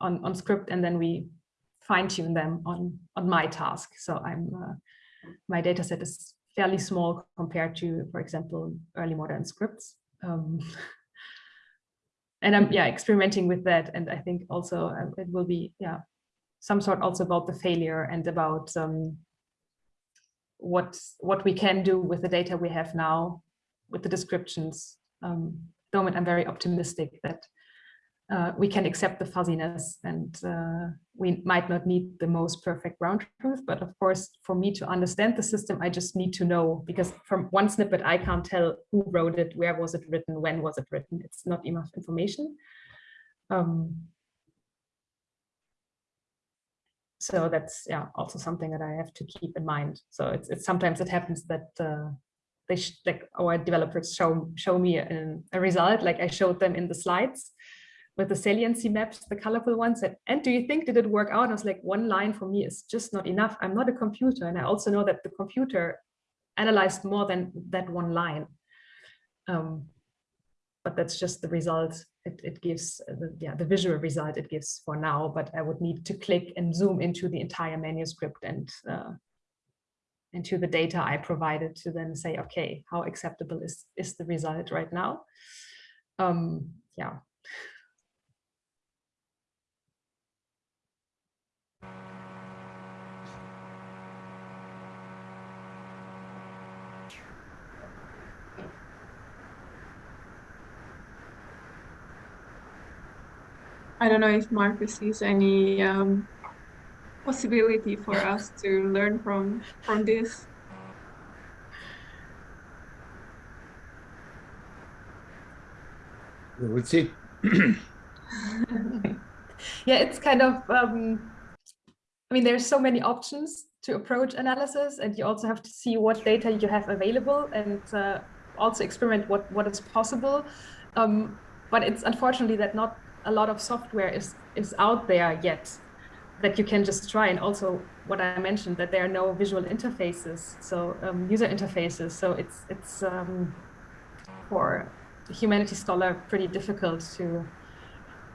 Speaker 2: on, on script and then we fine tune them on, on my task. So I'm, uh, my data set is fairly small compared to, for example, early modern scripts. Um, and I'm, yeah, experimenting with that. And I think also uh, it will be, yeah, some sort also about the failure and about um, what, what we can do with the data we have now with the descriptions. Um, though I'm very optimistic that uh, we can accept the fuzziness and uh, we might not need the most perfect ground truth, but of course, for me to understand the system, I just need to know because from one snippet, I can't tell who wrote it, where was it written, when was it written. It's not enough information. Um, so that's yeah also something that I have to keep in mind. So it's, it's sometimes it happens that uh, they like our developers show show me a, a result like I showed them in the slides with the saliency maps, the colorful ones. And, and do you think did it work out? I was like, one line for me is just not enough. I'm not a computer. And I also know that the computer analyzed more than that one line. Um, but that's just the result it, it gives, uh, the, yeah, the visual result it gives for now. But I would need to click and zoom into the entire manuscript and uh, into the data I provided to then say, okay, how acceptable is, is the result right now? Um, yeah.
Speaker 3: I don't know if Marcus sees any um, possibility for us to learn from from this.
Speaker 1: We will see.
Speaker 2: yeah, it's kind of, um, I mean, there's so many options to approach analysis and you also have to see what data you have available and uh, also experiment what, what is possible. Um, but it's unfortunately that not a lot of software is, is out there yet that you can just try. And also what I mentioned, that there are no visual interfaces, so um, user interfaces. So it's, it's um, for humanities scholar pretty difficult to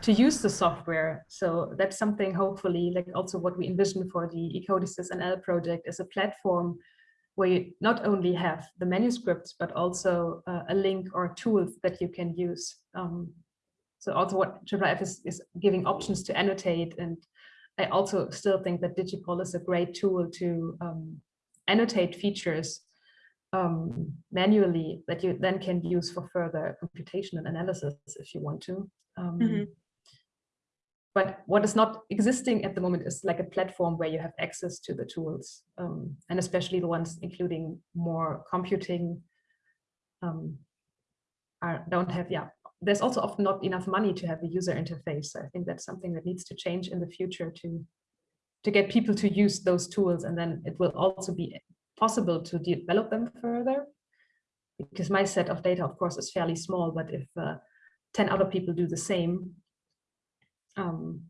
Speaker 2: to use the software. So that's something hopefully like also what we envision for the e-codices NL project is a platform where you not only have the manuscripts, but also uh, a link or tools that you can use. Um, so also what IIIF is, is giving options to annotate. And I also still think that DigiPal is a great tool to um, annotate features um, manually that you then can use for further computation and analysis if you want to. Um,
Speaker 3: Mhm.
Speaker 2: But what is not existing at the moment is like a platform where you have access to the tools, um, and especially the ones including more computing um, are, don't have, yeah. There's also often not enough money to have a user interface. So I think that's something that needs to change in the future to to get people to use those tools, and then it will also be possible to develop them further. Because my set of data, of course, is fairly small, but if uh, 10 other people do the same, um,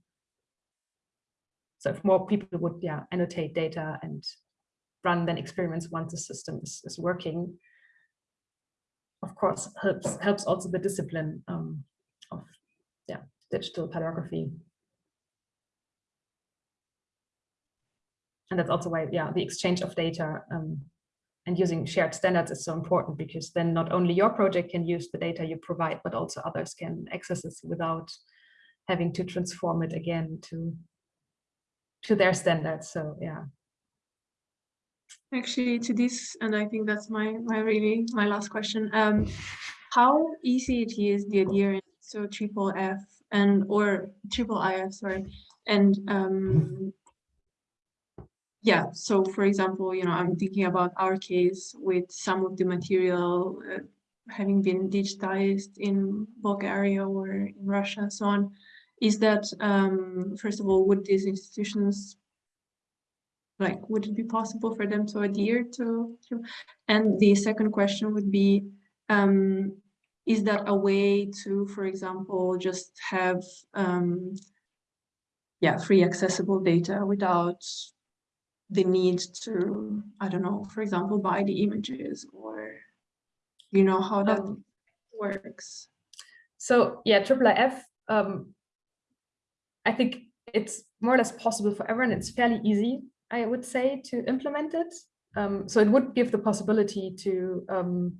Speaker 2: so if more people would yeah annotate data and run then experiments once the system is, is working, of course helps helps also the discipline um, of yeah digital paleography. And that's also why yeah the exchange of data um, and using shared standards is so important because then not only your project can use the data you provide, but also others can access it without having to transform it again to to their standards. So yeah.
Speaker 3: Actually, to this, and I think that's my my really my last question. Um, how easy it is the adherence so triple F and or triple IF, sorry, and um, yeah. So for example, you know, I'm thinking about our case with some of the material uh, having been digitized in Bulgaria or in Russia and so on. Is that um, first of all, would these institutions like would it be possible for them to adhere to, to? And the second question would be um is that a way to for example just have um yeah free accessible data without the need to i don't know for example buy the images or you know how that
Speaker 2: Um,
Speaker 3: works?
Speaker 2: So yeah, IIIF, um, I think it's more or less possible for everyone. It's fairly easy, I would say, to implement it. Um, so it would give the possibility to um,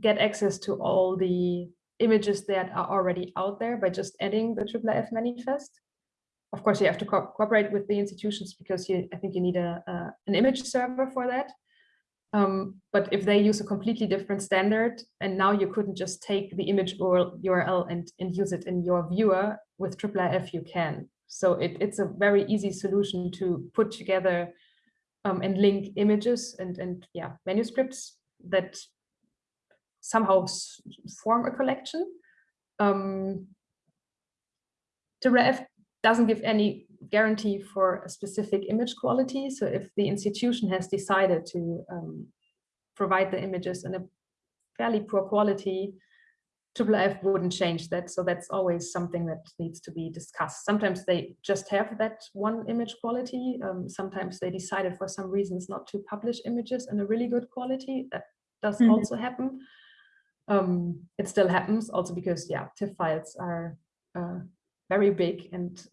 Speaker 2: get access to all the images that are already out there by just adding the IIIF manifest. Of course, you have to co cooperate with the institutions because you, I think you need a, an image server for that. Um, but if they use a completely different standard and now you couldn't just take the image URL and, and use it in your viewer with IIIF you can. So it, it's a very easy solution to put together um, and link images and, and yeah manuscripts that somehow form a collection. Um, IIIF doesn't give any guarantee for a specific image quality. So if the institution has decided to um, provide the images in a fairly poor quality, IIIF wouldn't change that. So that's always something that needs to be discussed. Sometimes they just have that one image quality. Um, sometimes they decided for some reasons not to publish images in a really good quality. That does
Speaker 3: Mhm.
Speaker 2: also happen. Um, it still happens also because yeah, TIFF files are uh, very big and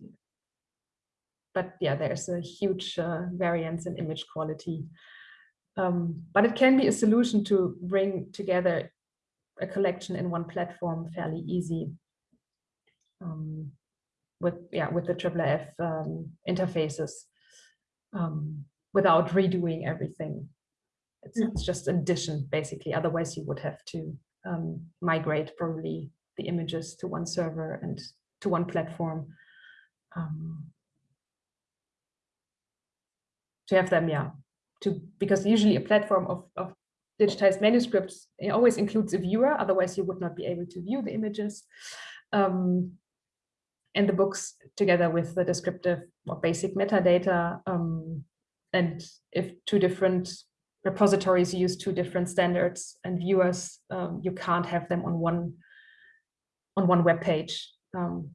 Speaker 2: but yeah, there's a huge uh, variance in image quality. Um, but it can be a solution to bring together a collection in one platform fairly easy um, with yeah with the IIIF um, interfaces um, without redoing everything. It's,
Speaker 3: Mm.
Speaker 2: it's just an addition basically. Otherwise, you would have to um, migrate probably the images to one server and to one platform. Um, to have them, yeah, to because usually a platform of, of digitized manuscripts it always includes a viewer, otherwise you would not be able to view the images. Um, and the books together with the descriptive or basic metadata. Um, and if two different repositories use two different standards and viewers, um, you can't have them on one on one web page um,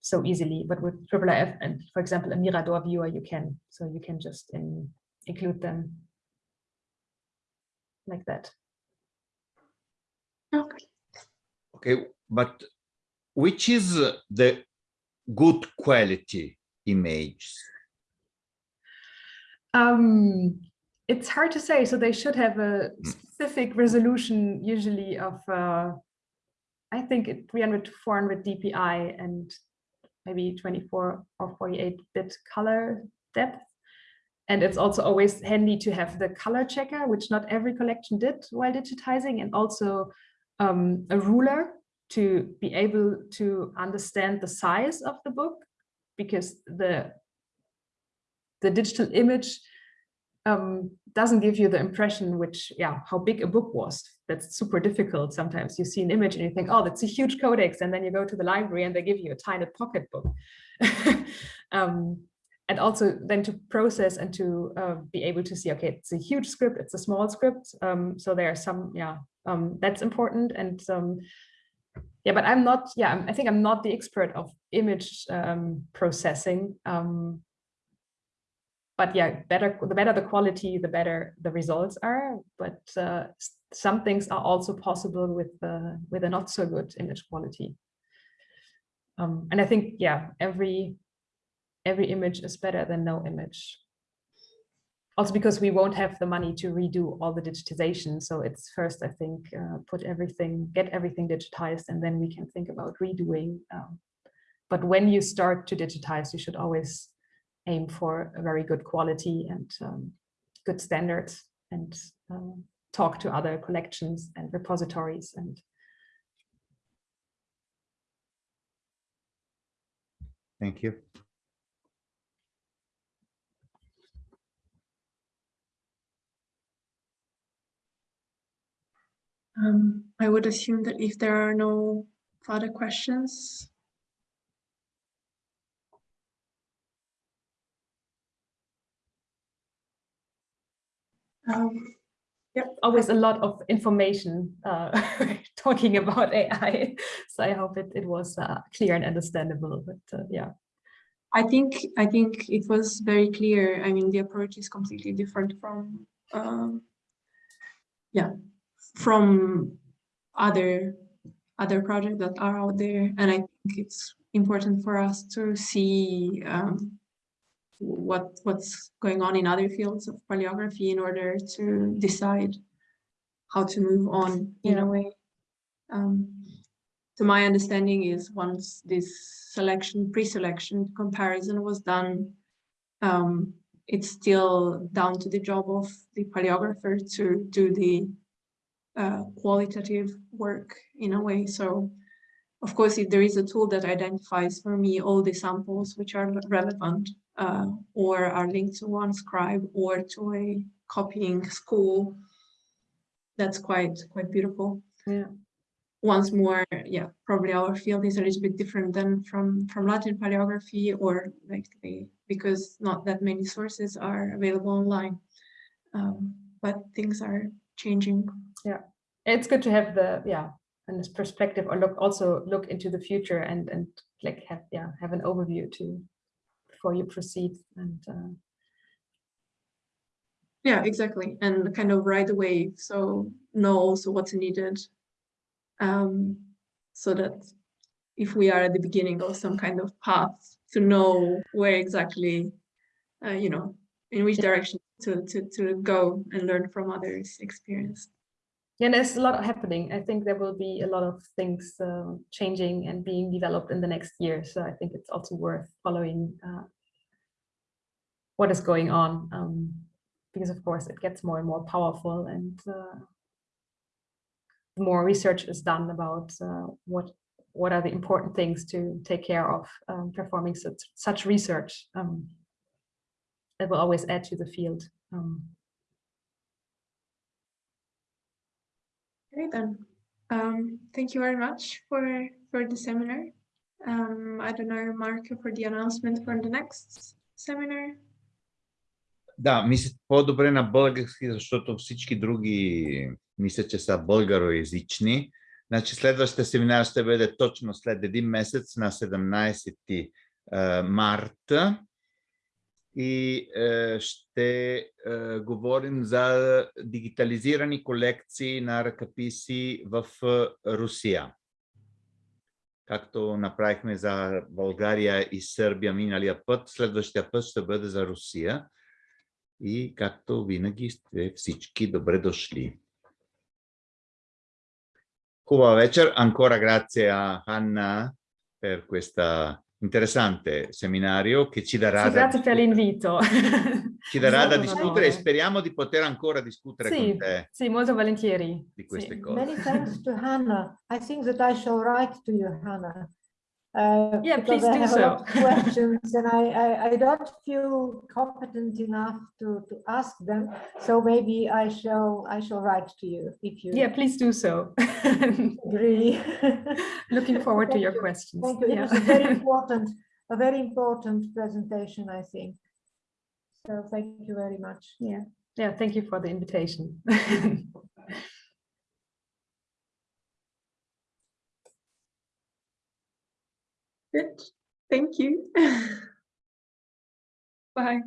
Speaker 2: so easily. But with IIIF and, for example, a Mirador viewer, you can. So you can just in, include them like that.
Speaker 3: Okay.
Speaker 1: Okay, but which is the good quality image?
Speaker 2: Um, it's hard to say. So they should have a specific resolution, usually of, uh, I think, 300 to 400 dpi and maybe 24 or 48 bit color depth. And it's also always handy to have the color checker, which not every collection did while digitizing, and also um, a ruler to be able to understand the size of the book, because the the digital image um, doesn't give you the impression which, yeah, how big a book was. That's super difficult. Sometimes you see an image and you think, oh, that's a huge codex. And then you go to the library and they give you a tiny pocket book. um, and also then to process and to uh, be able to see, okay, it's a huge script, it's a small script. Um, so there are some, yeah, um, that's important. And um, yeah, but I'm not, yeah, I think I'm not the expert of image um, processing. Um, but yeah, better the better the quality, the better the results are. But uh, some things are also possible with uh, with a not so good image quality. Um, and I think yeah, every every image is better than no image. Also because we won't have the money to redo all the digitization. So it's first, I think, uh, put everything, get everything digitized, and then we can think about redoing. Um, but when you start to digitize, you should always aim for a very good quality and um, good standards and um, talk to other collections and repositories and
Speaker 1: Thank you.
Speaker 3: Um, I would assume that if there are no further questions, um,
Speaker 2: always a lot of information uh, talking about AI. So I hope it, it was uh, clear and understandable, but uh, yeah.
Speaker 3: I think I think it was very clear. I mean, the approach is completely different from, um, yeah, from other other projects that are out there, and I think it's important for us to see um, what what's going on in other fields of paleography in order to decide how to move on in
Speaker 2: Yeah.
Speaker 3: a way. Um, so my understanding is once this selection, pre-selection comparison was done, um, it's still down to the job of the paleographer to do the uh, qualitative work in a way. So of course, if there is a tool that identifies for me all the samples which are relevant uh, or are linked to one scribe or to a copying school, that's quite quite beautiful.
Speaker 2: Yeah.
Speaker 3: Once more, yeah, probably our field is a little bit different than from from Latin paleography or like the because not that many sources are available online. Um, but things are changing.
Speaker 2: It's good to have the, yeah, and this perspective or look also look into the future and, and like have, yeah, have an overview to, before you proceed and uh,
Speaker 3: Yeah, exactly. And kind of right away. So know also what's needed. Um, so that if we are at the beginning of some kind of path to know where exactly, uh, you know, in which direction to, to, to go and learn from others' experience.
Speaker 2: Yeah, there's a lot happening. I think there will be a lot of things uh, changing and being developed in the next year. So I think it's also worth following uh, what is going on, um, because of course it gets more and more powerful and uh, more research is done about uh, what what are the important things to take care of um, performing such, such research. Um, that will always add to the field. Um,
Speaker 3: Great then. Um, thank you very much for for the seminar. Um, I don't know, Marco, for the announcement for the next seminar.
Speaker 1: Да, мисля по-добре на български, защото всички други мисля, че са българоязични. Значи следващия семинар ще бъде точно след един месец на 17 е, марта и е, ще е, говорим за дигитализирани колекции на ръкописи в е, Русия. Както направихме за България и Сърбия миналия път, следващия път ще бъде за Русия. И както винаги сте всички добре дошли. Хубава вечер. Ancora grazie a Hanna per questo interessante seminario che ci darà,
Speaker 2: sì,
Speaker 1: da,
Speaker 2: grazie per l'invito.
Speaker 1: ci darà da discutere e speriamo di poter ancora discutere
Speaker 2: Sì,
Speaker 1: con te
Speaker 2: sì, molto volentieri.
Speaker 1: di queste
Speaker 2: Sì.
Speaker 1: cose.
Speaker 4: Many thanks to Hannah. I think that I shall write to you, Hannah. Uh,
Speaker 2: Yeah, please
Speaker 4: I
Speaker 2: do
Speaker 4: have a lot
Speaker 2: so.
Speaker 4: questions and I, I, I don't feel competent enough to, to ask them. So maybe I shall, I shall write to you if you
Speaker 2: Yeah, please do so.
Speaker 4: agree.
Speaker 2: Looking forward to your
Speaker 4: you.
Speaker 2: questions.
Speaker 4: Thank you. It
Speaker 2: Yeah.
Speaker 4: was a very important, a very important presentation, I think. So thank you very much.
Speaker 2: Yeah, yeah, thank you for the invitation.
Speaker 3: Good. Thank you. Bye.